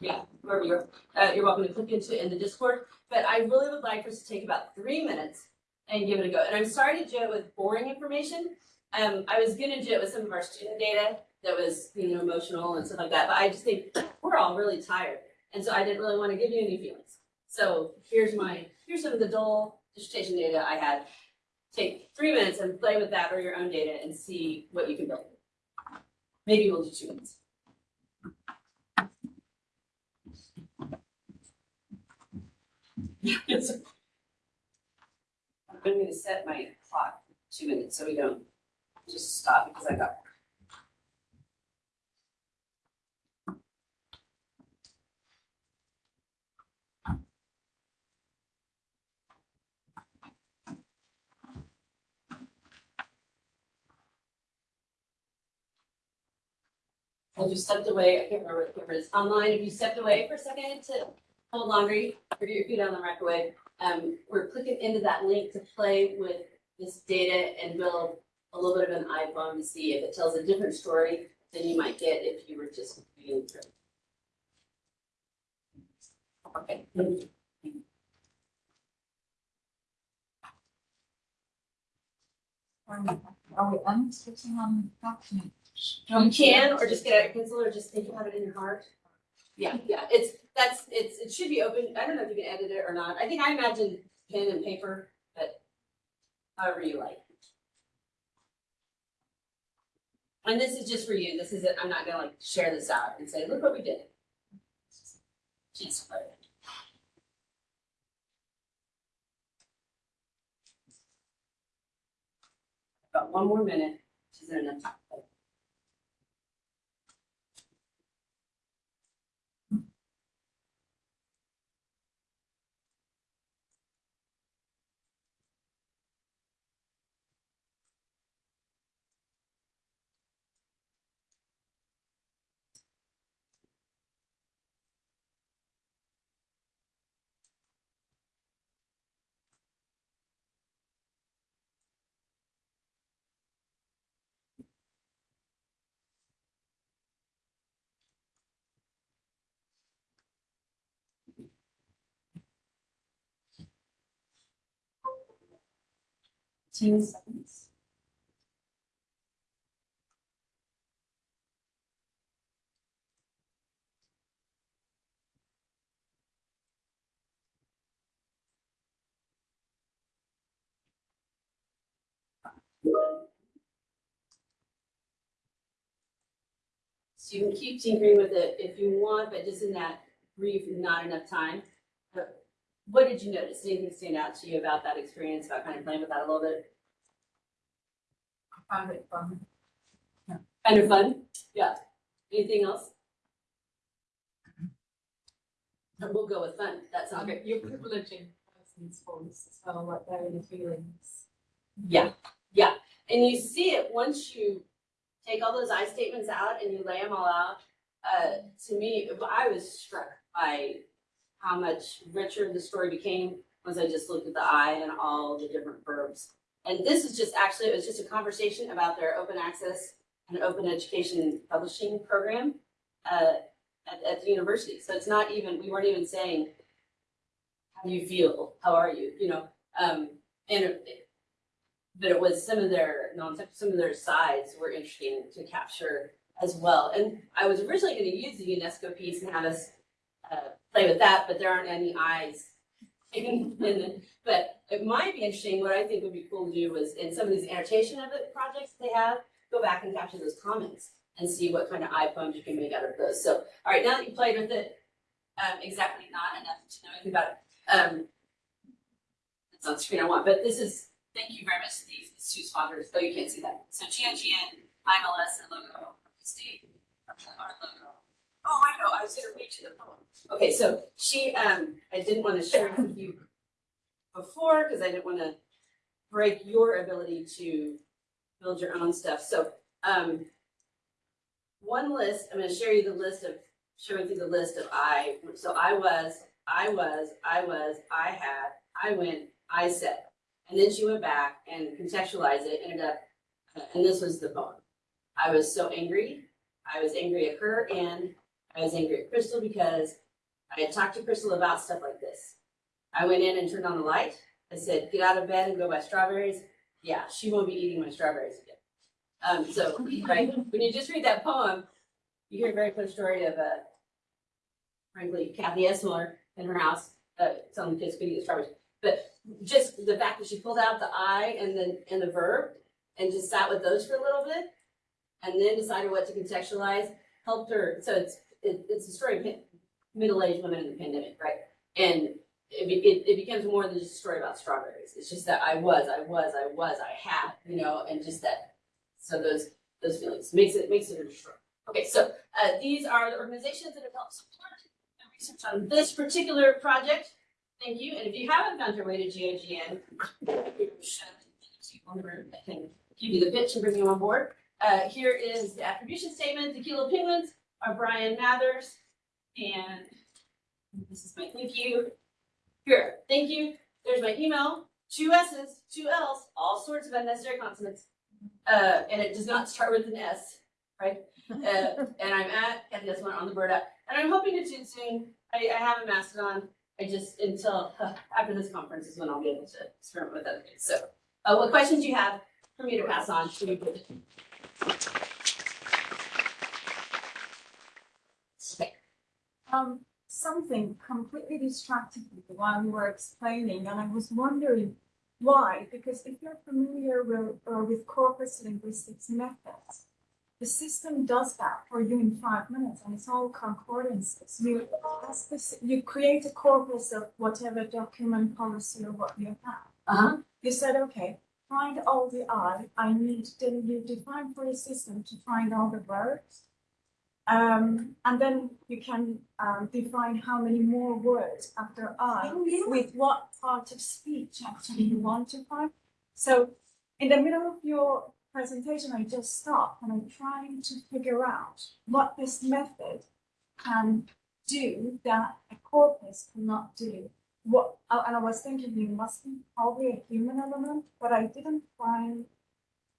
yeah, wherever you're, uh, you're welcome to click into in the Discord. But I really would like for us to take about three minutes and give it a go. And I'm sorry to do it with boring information. Um, I was gonna do it with some of our student data that was, you know, emotional and stuff like that, but I just think we're all really tired. And so I didn't really want to give you any feelings. So here's my, here's some of the dull dissertation data I had. Take three minutes and play with that or your own data and see what you can build. Maybe we'll do two minutes. I'm going to set my clock two minutes so we don't just stop because I got. I just stepped away, I can't remember if it was online, if you stepped away for a second to hold laundry get your feet on the microwave, um, we're clicking into that link to play with this data and build a little bit of an I poem to see if it tells a different story than you might get if you were just reading through. Okay. Are we unswitching on document? You can, or just get out your pencil, or just think about it in your heart. Yeah, yeah, it's, that's, it's, it should be open, I don't know if you can edit it or not, I think I imagine pen and paper, but however you like. And this is just for you, this isn't, I'm not gonna like share this out and say, look what we did. Just it. Got one more minute, which isn't enough time. So you can keep tinkering with it if you want, but just in that brief, not enough time. What did you notice? Did Anything stand out to you about that experience, about kind of playing with that a little bit? I found it fun. Kind of fun? Yeah. Anything else? We'll go with fun. That's Okay, you're privileging person's voice as well, like their inner feelings. Yeah, yeah. And you see it once you take all those I statements out and you lay them all out. Uh, to me, I was struck by how much richer the story became once I just looked at the I and all the different verbs. And this is just actually, it was just a conversation about their open access and open education publishing program uh, at, at the university. So it's not even, we weren't even saying, how do you feel? How are you? You know, um, and it, but it was some of their non some of their sides were interesting to capture as well. And I was originally going to use the UNESCO piece and have us uh, play with that, but there aren't any eyes. in, in the, but it might be interesting. What I think would be cool to do was in some of these annotation of it projects they have, go back and capture those comments and see what kind of I poems you can make out of those. So, all right, now that you played with it, um, exactly not enough to know anything about it. Um, it's on screen I want, but this is Thank you very much to these, these two sponsors, though you can't see that. So GNGN, IMLS, and logo, state, our logo. Oh, I know, I was gonna reach the poem. Okay, so she, um, I didn't wanna share with you before, because I didn't wanna break your ability to build your own stuff, so, um, one list, I'm gonna share you the list of, showing through the list of I, so I was, I was, I was, I had, I went, I said. And then she went back and contextualized it, ended up, and this was the poem. I was so angry. I was angry at her and I was angry at Crystal because I had talked to Crystal about stuff like this. I went in and turned on the light. I said, get out of bed and go buy strawberries. Yeah, she won't be eating my strawberries again. Um, so, right, when you just read that poem, you hear a very clear story of, uh, frankly, Kathy Essmiller in her house, uh, telling the kids to eat strawberries. But just the fact that she pulled out the I and then and the verb and just sat with those for a little bit and then decided what to contextualize helped her. So it's it, it's a story of middle-aged women in the pandemic, right? And it, it, it becomes more than just a story about strawberries. It's just that I was, I was, I was, I had, you know, and just that. So those those feelings makes it makes it a story. Okay, so uh, these are the organizations that have helped support the research on this particular project. Thank you, and if you haven't found your way to GOGN. I can give you the pitch and bring you on board. Uh, here is the attribution statement. The Kilo Penguins are Bryan Mathers, and this is my thank you. Here, thank you. There's my email. Two S's, two L's, all sorts of unnecessary consonants. Uh, and it does not start with an S, right? Uh, and I'm at Kathy Esmond on the bird app, and I'm hoping to tune soon. I, I have a Mastodon. I just until after this conference is when I'll be able to experiment with other things. So, uh, what questions do you have for me to pass on to you? Okay. Um, something completely distracted me while you were explaining, and I was wondering why, because if you're familiar with, uh, with corpus linguistics methods, the system does that for you in five minutes, and it's all concordances. You, you create a corpus of whatever document, policy, or what you have. Uh-huh. You said, okay, find all the I, I need, then you define for your system to find all the words. Um, and then you can um, define how many more words after I with what part of speech actually you want to find. So in the middle of your presentation, I just stopped and I'm trying to figure out what this method can do that a corpus cannot do. What uh, and I was thinking you must be probably a human element, but I didn't find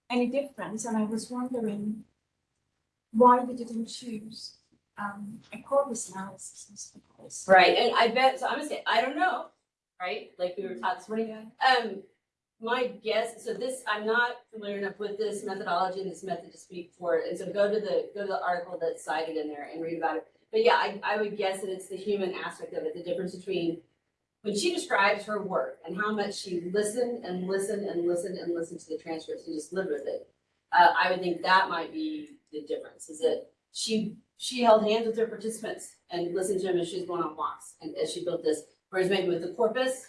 any difference, and I was wondering why we didn't choose um, a corpus analysis. Right, and I bet, so I'm gonna say, I don't know, right, like we were taught this morning. Um, my guess, so this, I'm not familiar enough with this methodology and this method to speak for it, and so go to the, go to the article that's cited in there and read about it. But yeah, I, I would guess that it's the human aspect of it, the difference between when she describes her work and how much she listened and listened and listened and listened to the transcripts and just lived with it, uh, I would think that might be the difference, is that she, she held hands with her participants and listened to them as she was going on walks and as she built this. Whereas maybe with the corpus,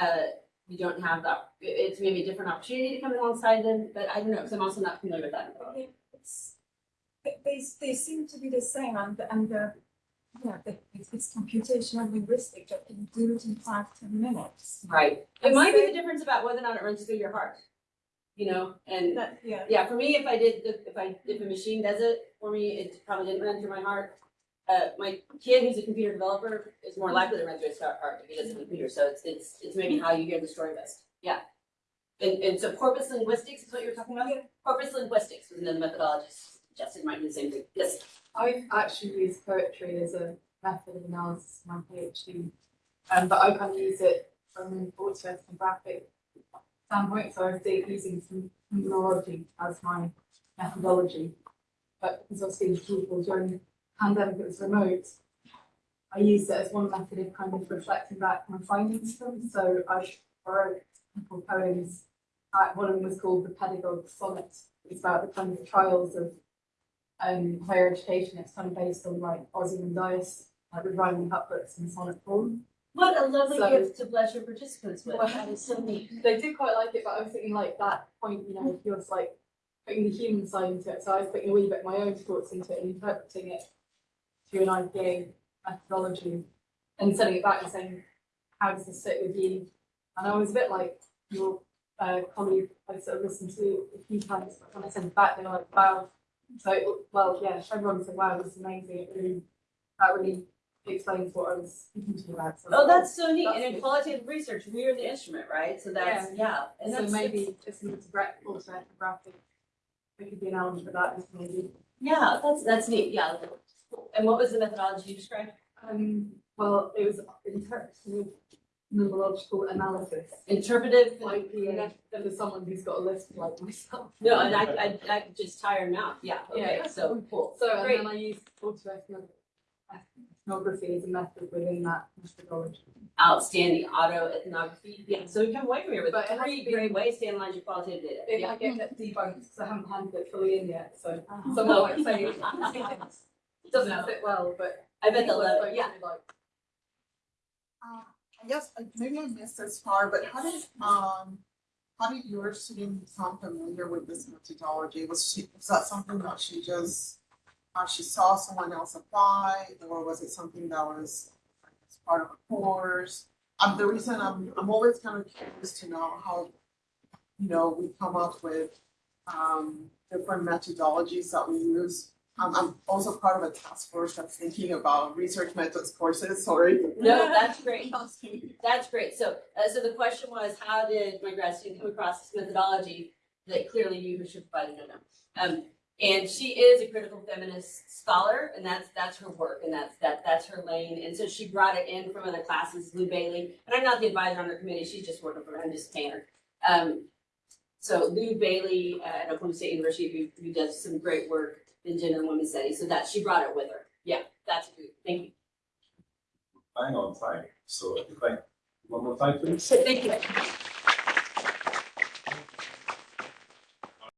uh, you don't have that, it's maybe a different opportunity to come alongside them, but I don't know, because I'm also not familiar with that. They- it's- They, they, seem to be the same and, the- and the, yeah, the, it's, it's computational linguistic that can do it in five, ten minutes. Right. It might be the difference about whether or not it runs through your heart, you know, and That, yeah. Yeah, for me, if I did, the- if I, if a machine does it for me, it probably didn't run through my heart. Uh, my kid who's a computer developer is more likely to run through his heart if he does a computer, so it's, it's, it's maybe how you hear the story best, yeah. And, and so corpus linguistics is what you were talking about? Corpus linguistics was another methodology suggested, might be the same thing, yes. I've actually used poetry as a method of analysis in my PhD, um, but I kind of use it from an orthographic standpoint, so I was using some terminology as my methodology. But because seeing people during the pandemic, it was remote, I used it as one method of kind of reflecting back my findings from, so I wrote a couple of poems. Uh, one of them was called The Pedagogue Sonnet, it's about the kind of trials of um, higher education, it's kind of based on like Ozymandias, like with rhyming couplets and sonnet form. What a lovely So- gift to bless your participants with, Well, that is so neat. They did quite like it, but I was thinking like that point, you know, he was like putting the human side into it, so I was putting a wee bit of my own thoughts into it and interpreting it through an IPA methodology and sending it back and saying, how does this sit with you? And I was a bit like your uh, colleague I sort of listened to a few times, but when I sent it back, they were like, wow. So, well, yeah, everyone said, wow, this is amazing. It really, that really explains what I was thinking to you about. So Oh, that's so neat, and in qualitative research, we are the instrument, right? So that's, yeah, and so that's. maybe just an graphic, graphic, it could be an element for that, maybe. Yeah, that's, that's neat, yeah. And what was the methodology you described? Um, well, it was interpretive phenomenological analysis, Interpretive, like, yeah, for someone who's got a list like myself. no, and I, I, I just tire out, yeah, okay, Yeah. so, cool. So, and Great. then I used autoethnography as a method within that methodology. Outstanding auto ethnography, yeah, so we come away from here with But three been- great ways to analyze your qualitative data. If Yeah. I get that debunked, because I haven't handed it fully in yet, so Oh. someone might say it doesn't fit well, but. I bet they'll love it, yeah. to like, Uh, I guess, uh, maybe I missed this part, but how did, um, how did your student become familiar with this methodology? Was she, was that something that she just, uh, she saw someone else apply, or was it something that was part of a course? Um, the reason I'm, I'm always kind of curious to know how, you know, we come up with, um, different methodologies that we use. Um, I'm also part of a task force that's thinking about research methods courses, sorry. No, that's great. That's great. So, uh, so the question was, how did my grad student come across this methodology that clearly you should provide no know? Um, and she is a critical feminist scholar, and that's that's her work, and that's that that's her lane. And so she brought it in from other classes, Lou Bailey, and I'm not the advisor on her committee. She's just working for me. I'm just her. Um, so Lou Bailey uh, at Oklahoma State University, who, who does some great work in gender and women's studies. So that she brought it with her. Yeah, that's good. Thank you. Bang on time. So if I, one more time, please. Thank you.